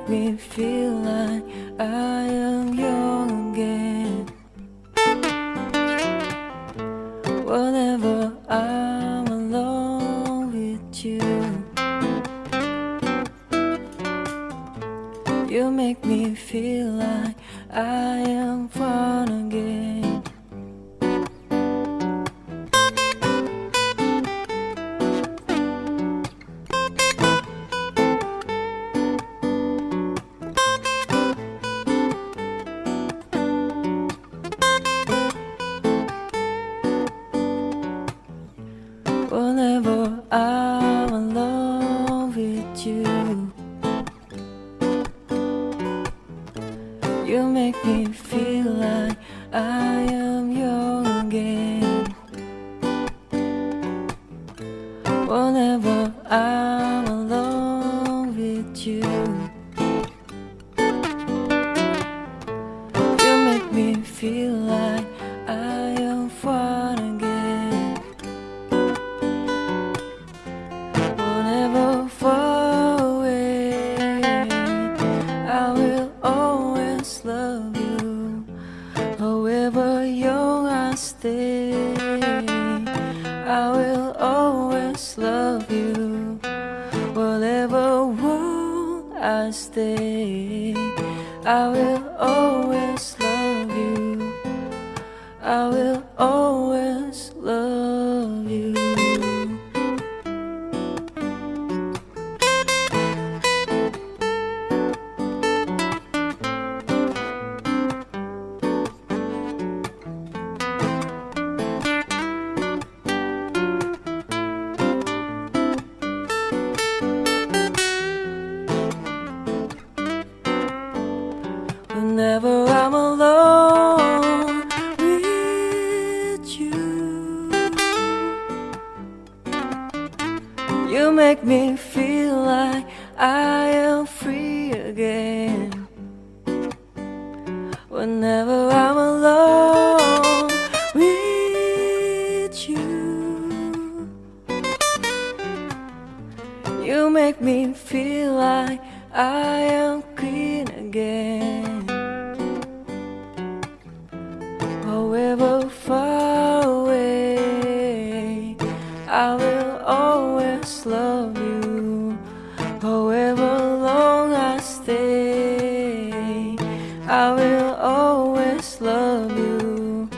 make me feel like I am young again. Whenever I'm alone with you, you make me feel like I am me feel like I am young again. Whenever I'm alone with you, you make me feel like I will always love you. Whatever world I stay, I will always love you. I will always make me feel like I am free again. Whenever I'm alone with you, you make me feel like I am clean again. However far away, I will however long I stay, I will always love you,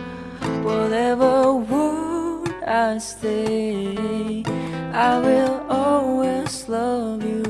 whatever world I stay, I will always love you.